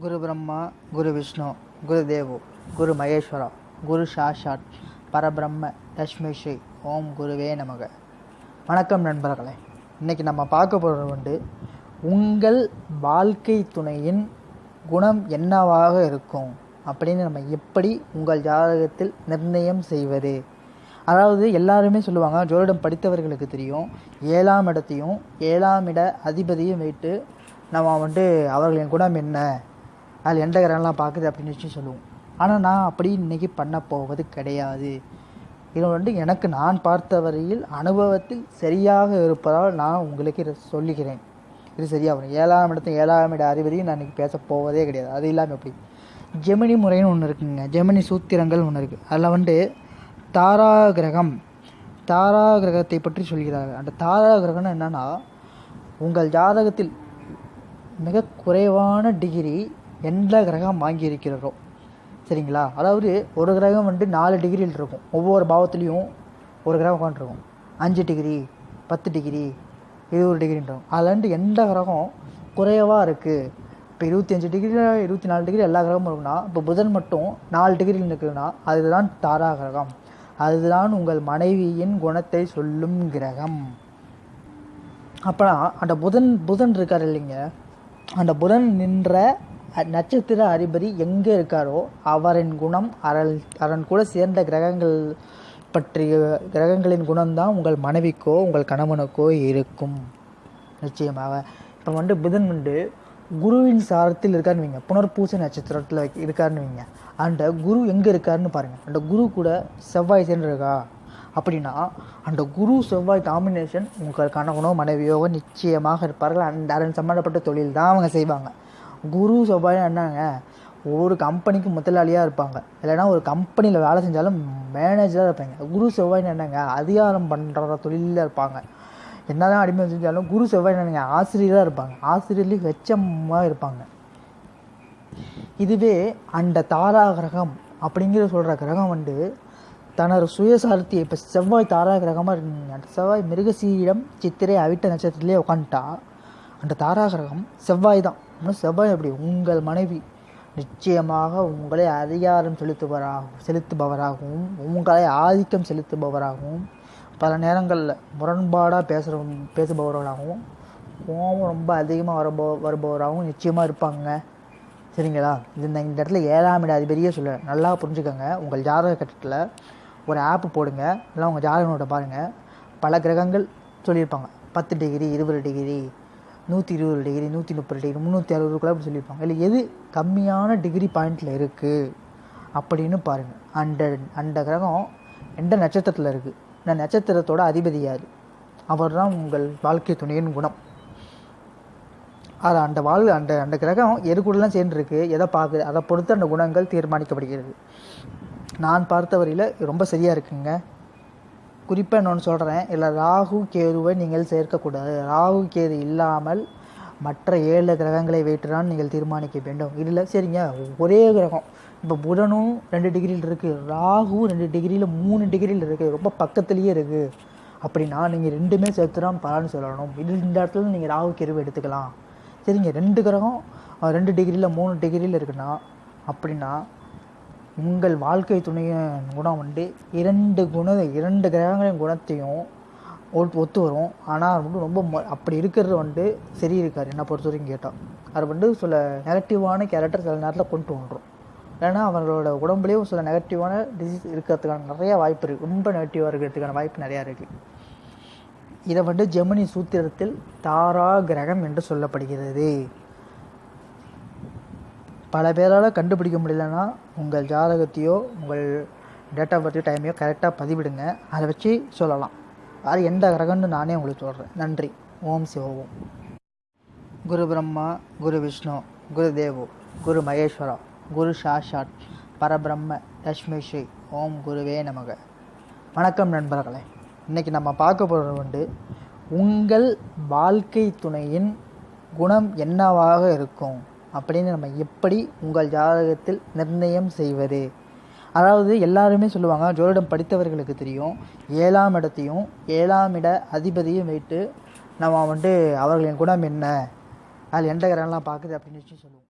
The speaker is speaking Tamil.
குரு பிரம்மா குரு விஷ்ணு குரு தேவு குரு மகேஸ்வரா குரு சாஷாட் பரபிரம்ம தஸ்மை ஸ்ரீ ஓம் குருவே நமக. வணக்கம் நண்பர்களே. இன்னைக்கு நம்ம பார்க்க போகிறது வந்து உங்கள் வாழ்க்கை துணையின் குணம் என்னவாக இருக்கும்? அப்படின்னு நம்ம எப்படி உங்கள் ஜாதகத்தில் நிர்ணயம் செய்வது? அதாவது எல்லாருமே சொல்லுவாங்க ஜோதிடம் படித்தவர்களுக்கு தெரியும் ஏழாம் இடத்தையும் ஏழாம் இட அதிபதியும் வைத்து நம்ம வந்துட்டு அவர்களின் குணம் என்ன? அதில் எந்த கிரகம்லாம் பார்க்குது அப்படின்னு வச்சு சொல்லுவோம். ஆனால் நான் அப்படி இன்னைக்கு பண்ண போவது கிடையாது. இது வந்து எனக்கு நான் பார்த்த வரையில் அனுபவத்தில் சரியாக இருப்பதால் நான் உங்களுக்கு இதை சொல்லுகிறேன் இது சரியாக வரும். ஏழாம் இடத்து ஏழாம் இட அதிபதியும் நான் இன்றைக்கி பேச போவதே கிடையாது. அது இல்லாமல் எப்படி? ஜெமினி முறைன்னு ஒன்று இருக்குங்க. ஜெமினி சூத்திரங்கள் ஒன்று இருக்குது அதில் வந்து தாரா கிரகம் தாரா கிரகத்தை பற்றி சொல்கிறார்கள். அந்த தாரா கிரகம்னு என்னென்னா உங்கள் ஜாதகத்தில் மிக குறைவான டிகிரி எந்த கிரகம் வாங்கியிருக்கிறதோ. சரிங்களா? அதாவது ஒரு கிரகம் வந்துட்டு நாலு டிகிரியில் இருக்கும். ஒவ்வொரு பாவத்துலேயும் ஒரு கிரகம் உட்காந்துருக்கும் அஞ்சு டிகிரி பத்து டிகிரி இருபது டிகிரின்றோம் அதில் வந்துட்டு எந்த கிரகம் குறைவாக இருக்குது இப்போ இருபத்தி அஞ்சு டிகிரி இருபத்தி நாலு டிகிரி எல்லா கிரகமும் இருக்குன்னா இப்போ புதன் மட்டும் நாலு டிகிரியில் இருக்குதுன்னா அதுதான் தாரா கிரகம். அதுதான் உங்கள் மனைவியின் குணத்தை சொல்லும் கிரகம். அப்போனா அந்த புதன் புதன் இருக்கார் இல்லைங்க. அந்த புதன் நின்ற நட்சத்திர அதிபதி எங்கே இருக்காரோ அவரின் குணம் அரல் அரண் கூட சேர்ந்த கிரகங்கள் பற்றிய கிரகங்களின் குணம்தான் உங்கள் மனைவிக்கோ உங்கள் கணவனுக்கோ இருக்கும். நிச்சயமாக. இப்போ வந்து புதன் வந்து குருவின் சாரத்தில் இருக்காருன்னு வைங்க. புனர்பூச நட்சத்திரத்தில் இருக்காருன்னு வைங்க. அந்த குரு எங்கே இருக்காருன்னு பாருங்கள் அந்த குரு கூட செவ்வாய் சேர்ந்து இருக்கா அப்படின்னா அந்த குரு செவ்வாய் காம்பினேஷன் உங்கள் கணவனோ மனைவியோ நிச்சயமாக இருப்பார்கள். அந்த அதன் சம்மந்தப்பட்ட தொழில் தான் அவங்க செய்வாங்க. குரு செவ்வாய் என்னங்க? ஒரு கம்பெனிக்கு முதலாளியாக இருப்பாங்க. இல்லைன்னா ஒரு கம்பெனியில் வேலை செஞ்சாலும் மேனேஜராக இருப்பாங்க. குரு செவ்வாய்னு என்னங்க? அதிகாரம் பண்ணுற தொழிலில் இருப்பாங்க. என்னதான் அடிமை செஞ்சாலும் குரு செவ்வாய் என்னங்க? ஆசிரியராக இருப்பாங்க. ஆசிரியர்லேயும் வெச்சமாக இருப்பாங்க. இதுவே அந்த தாரா கிரகம் அப்படிங்கிற சொல்கிற கிரகம் வந்து தனது சுயசார்த்தியை இப்போ செவ்வாய் தாரா கிரகமாக இருக்குங்க. அந்த செவ்வாய் மிருகசீரிடம் சித்திரை அவிட்ட நட்சத்திரத்திலே உட்காந்துட்டா அந்த தாரா கிரகம் செவ்வாய் தான். செவ்வாய் எப்படி உங்கள் மனைவி நிச்சயமாக உங்களை அதிகாரம் செலுத்துபவராகவும் செலுத்துபவராகவும் உங்களை ஆதிக்கம் செலுத்துபவராகவும் பல நேரங்களில் முரண்பாடாக பேசுகிற பேசுபவர்களாகவும் கோபம் ரொம்ப அதிகமாக வரபோ வருபவராகவும் நிச்சயமாக இருப்பாங்க. சரிங்களா? இது இந்த இந்த இடத்துல ஏழாம் இட அதிபதியே சொல்ல நல்லா புரிஞ்சுக்கோங்க. உங்கள் ஜாதக கட்டத்தில் ஒரு ஆப் போடுங்க. இல்லை உங்கள் ஜாதக நோட்டை பாருங்கள் பல கிரகங்கள் சொல்லியிருப்பாங்க. பத்து டிகிரி இருபது டிகிரி நூற்றி இருபது டிகிரி நூற்றி முப்பது டிகிரி முந்நூற்றி அறுபது அப்படி சொல்லியிருப்பாங்க. இல்லை எது கம்மியான டிகிரி பாயிண்டில் இருக்குது அப்படின்னு பாருங்கள் அந்த அந்த கிரகம் எந்த நட்சத்திரத்தில் இருக்குது இந்த நட்சத்திரத்தோட அதிபதி யார்? அவர் தான் உங்கள் வாழ்க்கை துணையின் குணம். அது அந்த வாழ் அந்த அந்த கிரகம் எது கூடலாம் சேர்ந்துருக்கு எதை பார்க்குது அதை பொறுத்து அந்த குணங்கள் தீர்மானிக்கப்படுகிறது. நான் பார்த்த வரையில் ரொம்ப சரியாக இருக்குங்க. குறிப்பாக இன்னொன்று சொல்கிறேன் இல்லை ராகு கேதுவை நீங்கள் சேர்க்கக்கூடாது. ராகு கேது இல்லாமல் மற்ற ஏழு கிரகங்களை வைத்துதான் நீங்கள் தீர்மானிக்க வேண்டும். இதில் சரிங்க. ஒரே கிரகம். இப்போ புதனும் ரெண்டு டிகிரியில் இருக்குது ராகு ரெண்டு டிகிரியில் மூணு டிகிரியில் இருக்குது ரொம்ப பக்கத்துலேயே இருக்குது அப்படின்னா நீங்கள் ரெண்டுமே சேர்த்து தான் சொல்லணும். இது இந்த இடத்துல நீங்கள் ராகு கேதுவை எடுத்துக்கலாம். சரிங்க. ரெண்டு கிரகம் ரெண்டு டிகிரியில் மூணு டிகிரியில் இருக்குன்னா அப்படின்னா உங்கள் வாழ்க்கை துணையின் குணம் வந்து இரண்டு குண இரண்டு கிரகங்களின் குணத்தையும் ஒத்து ஒத்து வரும். ஆனால் வந்து ரொம்ப அப்படி இருக்கிறது வந்து சரி இருக்கார் என்னை பொறுத்த வரைக்கும் கேட்டால் அது வந்து சில நெகட்டிவான கேரக்டர் சில நேரத்தில் கொண்டு வந்துடும் ஏன்னா அவங்களோட உடம்புலேயும் சில நெகட்டிவான டிசீஸ் இருக்கிறதுக்கான நிறைய வாய்ப்பு இருக்குது ரொம்ப நெகட்டிவாக இருக்கிறதுக்கான வாய்ப்பு நிறையா இருக்குது இதை வந்து ஜெமினி சூத்திரத்தில் தாரா கிரகம் என்று சொல்லப்படுகிறது. பல பேரால் கண்டுபிடிக்க முடியலன்னா உங்கள் ஜாதகத்தையோ உங்கள் டேட் ஆஃப் பர்த் டைமையோ கரெக்டாக பதிவிடுங்க. அதை வச்சு சொல்லலாம். அது எந்த கிரகம்னு நானே உங்களுக்கு சொல்கிறேன் நன்றி. ஓம் சிவோம் குரு பிரம்மா குரு விஷ்ணு குரு தேவோ குரு மகேஸ்வரா குரு சாஷாட் பரபிரம்ம லக்ஷ்மி ஸ்ரீ ஓம் குருவே நமக. வணக்கம் நண்பர்களே. இன்றைக்கி நம்ம பார்க்க போகிறது வந்து உங்கள் வாழ்க்கை துணையின் குணம் என்னவாக இருக்கும்? அப்படின்னு நம்ம எப்படி உங்கள் ஜாதகத்தில் நிர்ணயம் செய்வது? அதாவது எல்லாருமே சொல்லுவாங்க ஜோதிடம் படித்தவர்களுக்கு தெரியும் ஏழாம் இடத்தையும் ஏழாம் இட அதிபதியும் வைத்து நம்ம வந்துட்டு அவர்களின் குணம் என்ன? அதில் எந்த கிரகம்லாம் பார்க்குது அப்படின்னு வச்சு சொல்லுவோம்.